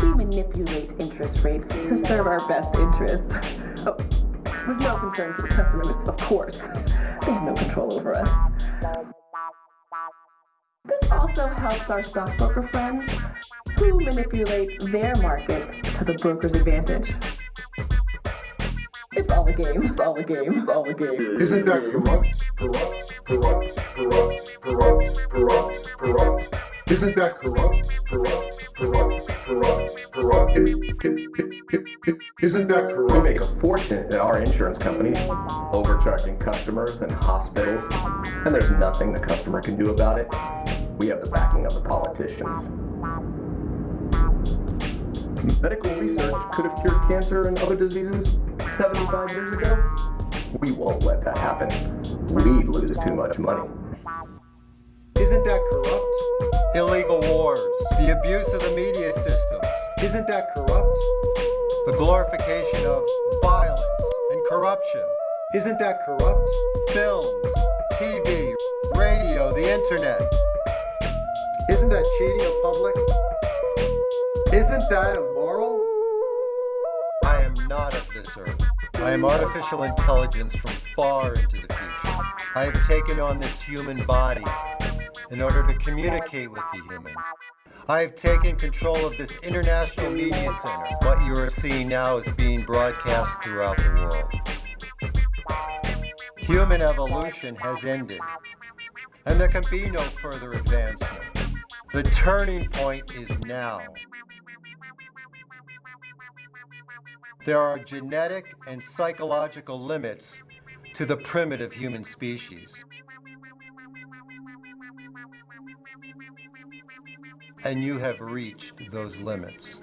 We manipulate interest rates to serve our best interest. Oh, with no concern to the customer, of course. They have no control over us. This also helps our stockbroker friends who manipulate their markets to the broker's advantage. It's all a game, it's all a game, it's all a game. Isn't that corrupt? Corrupt, corrupt, corrupt, corrupt, corrupt, corrupt. Isn't that corrupt? Corrupt, corrupt, corrupt, corrupt. Isn't that corrupt? We make a fortune at our insurance company, overcharging customers and hospitals, and there's nothing the customer can do about it. We have the backing of the politicians. Medical research could have cured cancer and other diseases 75 years ago. We won't let that happen. We'd lose too much money. Isn't that corrupt? Illegal wars, the abuse of the media systems. Isn't that corrupt? The glorification of violence and corruption. Isn't that corrupt? Films, TV, radio, the internet. Isn't that cheating the public? Isn't that this earth. I am artificial intelligence from far into the future. I have taken on this human body in order to communicate with the human. I have taken control of this international media center. What you are seeing now is being broadcast throughout the world. Human evolution has ended, and there can be no further advancement. The turning point is now. There are genetic and psychological limits to the primitive human species. And you have reached those limits.